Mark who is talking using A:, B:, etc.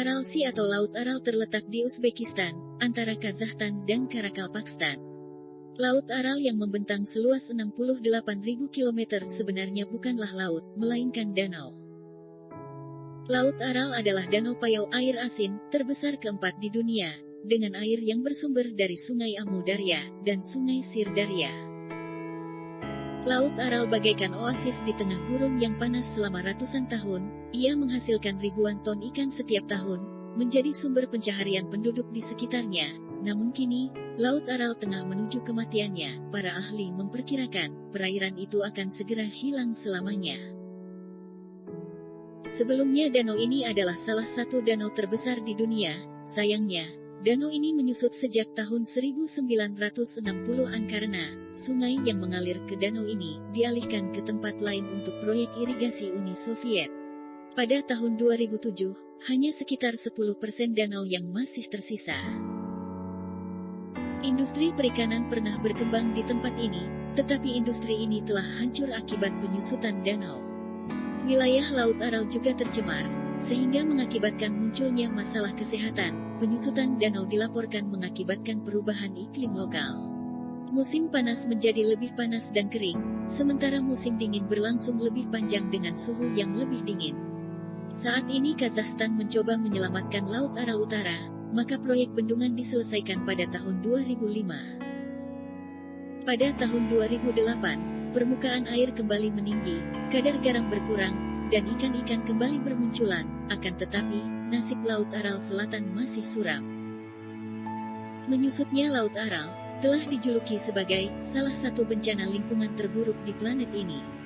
A: Aral Sea atau Laut Aral terletak di Uzbekistan, antara Kazakhstan dan Karakalpakstan. Laut Aral yang membentang seluas 68.000 km sebenarnya bukanlah laut, melainkan danau. Laut Aral adalah danau payau air asin terbesar keempat di dunia, dengan air yang bersumber dari Sungai Amu Darya dan Sungai Sirdarya. Laut Aral bagaikan oasis di tengah gurun yang panas selama ratusan tahun, ia menghasilkan ribuan ton ikan setiap tahun, menjadi sumber pencaharian penduduk di sekitarnya. Namun kini, Laut Aral tengah menuju kematiannya. Para ahli memperkirakan, perairan itu akan segera hilang selamanya. Sebelumnya danau ini adalah salah satu danau terbesar di dunia. Sayangnya, danau ini menyusut sejak tahun 1960-an karena sungai yang mengalir ke danau ini dialihkan ke tempat lain untuk proyek irigasi Uni Soviet. Pada tahun 2007, hanya sekitar 10% danau yang masih tersisa. Industri perikanan pernah berkembang di tempat ini, tetapi industri ini telah hancur akibat penyusutan danau. Wilayah Laut Aral juga tercemar, sehingga mengakibatkan munculnya masalah kesehatan. Penyusutan danau dilaporkan mengakibatkan perubahan iklim lokal. Musim panas menjadi lebih panas dan kering, sementara musim dingin berlangsung lebih panjang dengan suhu yang lebih dingin. Saat ini Kazakhstan mencoba menyelamatkan Laut Aral Utara, maka proyek bendungan diselesaikan pada tahun 2005. Pada tahun 2008, permukaan air kembali meninggi, kadar garam berkurang, dan ikan-ikan kembali bermunculan, akan tetapi, nasib Laut Aral Selatan masih suram. Menyusutnya Laut Aral, telah dijuluki sebagai salah satu bencana lingkungan terburuk di planet ini.